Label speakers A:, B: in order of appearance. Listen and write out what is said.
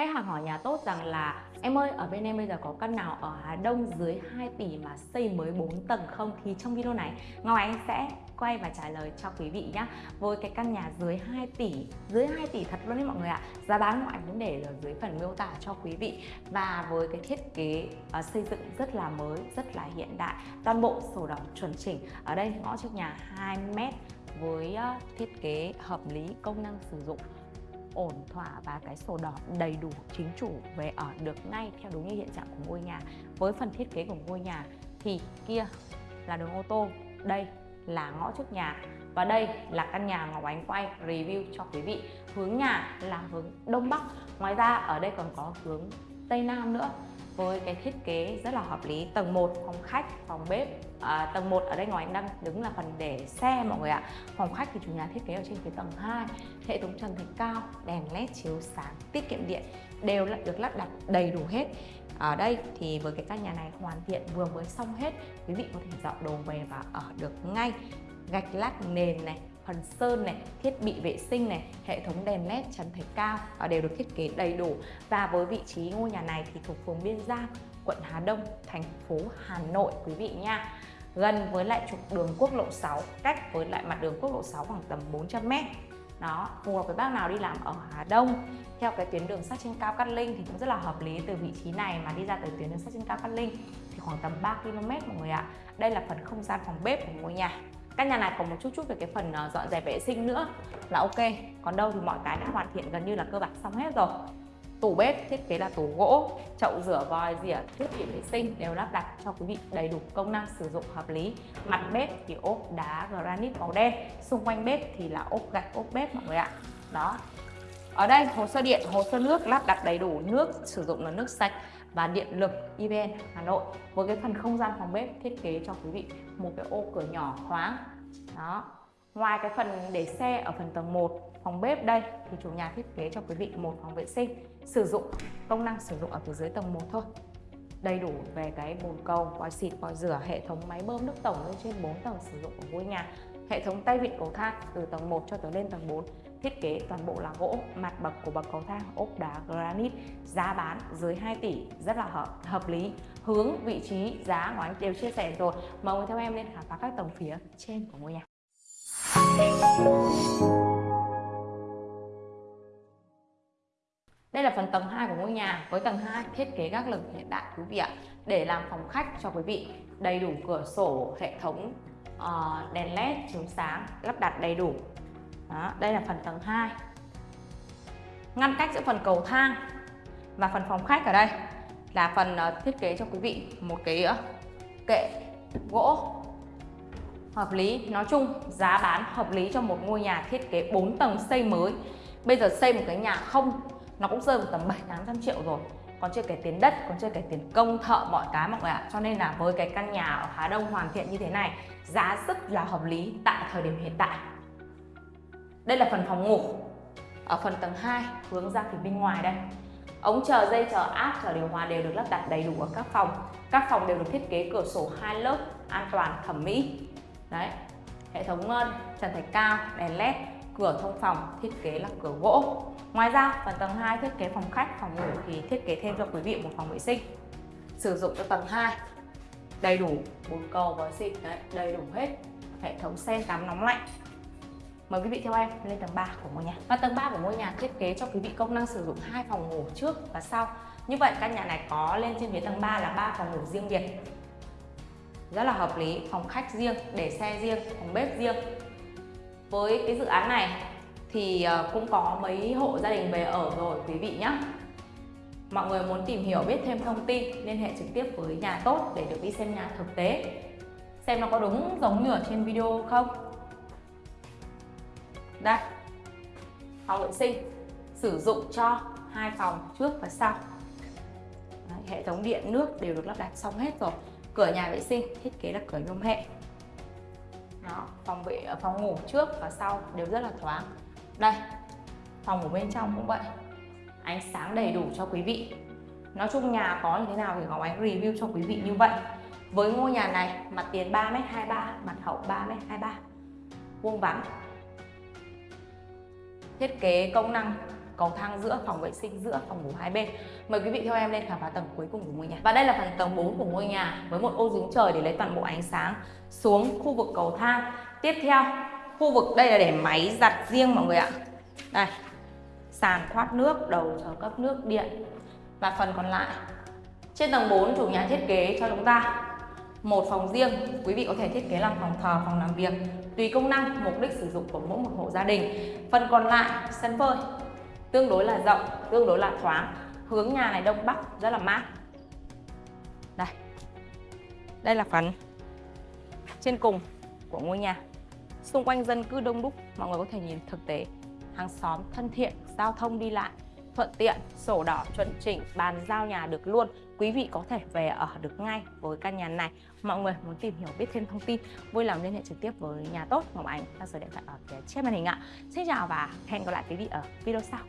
A: Khách hàng hỏi nhà tốt rằng là Em ơi, ở bên em bây giờ có căn nào ở Hà Đông dưới 2 tỷ mà xây mới 4 tầng không? Thì trong video này Ngọc Ánh sẽ quay và trả lời cho quý vị nhé Với cái căn nhà dưới 2 tỷ Dưới 2 tỷ thật luôn đấy mọi người ạ. Giá bán Ngọc Ánh cũng để ở dưới phần miêu tả cho quý vị. Và với cái thiết kế uh, xây dựng rất là mới, rất là hiện đại Toàn bộ sổ đỏ chuẩn chỉnh. Ở đây ngõ trước nhà 2 mét với uh, thiết kế hợp lý công năng sử dụng ổn thỏa và cái sổ đỏ đầy đủ chính chủ về ở được ngay theo đúng như hiện trạng của ngôi nhà. Với phần thiết kế của ngôi nhà thì kia là đường ô tô, đây là ngõ trước nhà và đây là căn nhà Ngọc Ánh quay review cho quý vị. Hướng nhà là hướng Đông Bắc, ngoài ra ở đây còn có hướng Tây Nam nữa với cái thiết kế rất là hợp lý. Tầng 1 phòng khách phòng bếp. À, tầng 1 ở đây ngoài anh đang đứng là phần để xe mọi người ạ. Phòng khách thì chủ nhà thiết kế ở trên phía tầng 2 hệ thống trần thạch cao đèn led chiếu sáng tiết kiệm điện đều được lắp đặt đầy đủ hết. Ở đây thì với cái căn nhà này hoàn thiện vừa mới xong hết quý vị có thể dọn đồ về và ở được ngay. Gạch lát nền này phần sơn này, thiết bị vệ sinh này, hệ thống đèn led trần thạch cao đều được thiết kế đầy đủ. Và với vị trí ngôi nhà này thì thuộc phường Biên Giang, quận Hà Đông, thành phố Hà Nội quý vị nha. Gần với lại trục đường quốc lộ 6 cách với lại mặt đường quốc lộ 6 khoảng tầm 400 m đó phù hợp với bác nào đi làm ở Hà Đông. Theo cái tuyến đường sắt trên cao Cát Linh thì cũng rất là hợp lý từ vị trí này mà đi ra tới tuyến đường sắt trên cao Cát Linh thì khoảng tầm 3 km mọi người ạ. Đây là phần không gian phòng bếp của ngôi nhà căn nhà này còn một chút chút về cái phần ờ, dọn dẹp vệ sinh nữa là ok. Còn đâu thì mọi cái đã hoàn thiện gần như là cơ bản xong hết rồi. Tủ bếp thiết kế là tủ gỗ chậu rửa vòi rỉa, thiết bị vệ sinh đều lắp đặt cho quý vị đầy đủ công năng sử dụng hợp lý. Mặt bếp thì ốp đá granite màu đen xung quanh bếp thì là ốp gạch ốp bếp mọi người ạ. Đó. Ở đây hồ sơ điện hồ sơ nước lắp đặt đầy đủ nước sử dụng là nước sạch và điện lực EVN Hà Nội. Với cái phần không gian phòng bếp thiết kế cho quý vị một cái ô cửa nhỏ thoáng đó. Ngoài cái phần để xe ở phần tầng 1 phòng bếp đây thì chủ nhà thiết kế cho quý vị một phòng vệ sinh sử dụng công năng sử dụng ở phía dưới tầng 1 thôi. Đầy đủ về cái bồn cầu, vòi xịt, vòi rửa, hệ thống máy bơm nước tổng lên trên 4 tầng sử dụng của ngôi nhà, hệ thống tay vịn cầu thang từ tầng 1 cho tới lên tầng 4 thiết kế toàn bộ là gỗ mặt bậc của bậc cầu thang ốp đá granite giá bán dưới 2 tỷ rất là hợp, hợp lý. Hướng vị trí giá của anh đều chia sẻ rồi. Mời người theo em lên khám phá các tầng phía trên của ngôi nhà. Đây là phần tầng 2 của ngôi nhà với tầng 2 thiết kế các lửng hiện đại quý vị ạ. Để làm phòng khách cho quý vị đầy đủ cửa sổ hệ thống uh, đèn led chiếu sáng lắp đặt đầy đủ đó, đây là phần tầng 2 ngăn cách giữa phần cầu thang và phần phòng khách ở đây là phần ờ, thiết kế cho quý vị một cái ờ, kệ gỗ hợp lý. Nói chung giá bán hợp lý cho một ngôi nhà thiết kế 4 tầng xây mới. Bây giờ xây một cái nhà không nó cũng rơi vào tầm 7 800 triệu rồi. Còn chưa kể tiền đất còn chưa kể tiền công thợ mọi cái mọi người ạ. Cho nên là với cái căn nhà ở Hà Đông hoàn thiện như thế này giá rất là hợp lý tại thời điểm hiện tại đây là phần phòng ngủ. Ở phần tầng 2 hướng ra phía bên ngoài đây. Ống chờ dây, chờ áp, chờ điều hòa đều được lắp đặt đầy đủ ở các phòng. Các phòng đều được thiết kế cửa sổ hai lớp an toàn, thẩm mỹ. Đấy, hệ thống ờ, trần thạch cao, đèn led, cửa thông phòng thiết kế là cửa gỗ. Ngoài ra, phần tầng 2 thiết kế phòng khách, phòng ngủ thì thiết kế thêm cho quý vị một phòng vệ sinh. Sử dụng cho tầng 2 đầy đủ bồn cầu và xịt đấy, đầy đủ hết. Hệ thống sen tắm nóng lạnh. Mời quý vị theo em lên tầng 3 của ngôi nhà. Và tầng 3 của ngôi nhà thiết kế cho quý vị công năng sử dụng hai phòng ngủ trước và sau. Như vậy căn nhà này có lên trên phía tầng 3 là ba phòng ngủ riêng biệt. Rất là hợp lý, phòng khách riêng, để xe riêng, phòng bếp riêng. Với cái dự án này thì ờ, cũng có mấy hộ gia đình về ở rồi quý vị nhé. Mọi người muốn tìm hiểu biết thêm thông tin liên hệ trực tiếp với nhà tốt để được đi xem nhà thực tế. Xem nó có đúng giống như ở trên video không? Đây. Phòng vệ sinh. Sử dụng cho hai phòng trước và sau. Đấy, hệ thống điện nước đều được lắp đặt xong hết rồi. Cửa nhà vệ sinh thiết kế là cửa nhôm hệ. Đó phòng vệ ờ, phòng ngủ trước và sau đều rất là thoáng. Đây phòng của bên trong cũng vậy. Ánh sáng đầy đủ cho quý vị. Nói chung nhà có như thế nào thì Ngọc Ánh review cho quý vị như vậy. Với ngôi nhà này mặt tiền 3m23 mặt hậu 3m23 vuông vắn thiết kế công năng cầu thang giữa, phòng vệ sinh giữa, phòng ngủ hai bên. Mời quý vị theo em lên khám phá tầng cuối cùng của ngôi nhà. Và đây là phần tầng 4 của ngôi nhà với một ô giếng trời để lấy toàn bộ ánh sáng xuống khu vực cầu thang. Tiếp theo, khu vực đây là để máy giặt riêng mọi người ạ. Đây, sàn thoát nước, đầu chờ cấp nước điện. Và phần còn lại, trên tầng 4 chủ nhà thiết kế cho chúng ta một phòng riêng quý vị có thể thiết kế làm phòng thờ phòng làm việc tùy công năng mục đích sử dụng của mỗi một hộ gia đình. Phần còn lại sân phơi tương đối là rộng tương đối là thoáng hướng nhà này đông bắc rất là mát. Đây đây là phần trên cùng của ngôi nhà. Xung quanh dân cư đông đúc mọi người có thể nhìn thực tế. Hàng xóm thân thiện giao thông đi lại thuận tiện, sổ đỏ chuẩn chỉnh, bàn giao nhà được luôn. Quý vị có thể về ở được ngay với căn nhà này. Mọi người muốn tìm hiểu biết thêm thông tin, vui lòng liên hệ trực tiếp với nhà tốt Ngọc Ánh theo số điện thoại ở phía trên màn hình ạ. Xin chào và hẹn gặp lại quý vị ở video sau.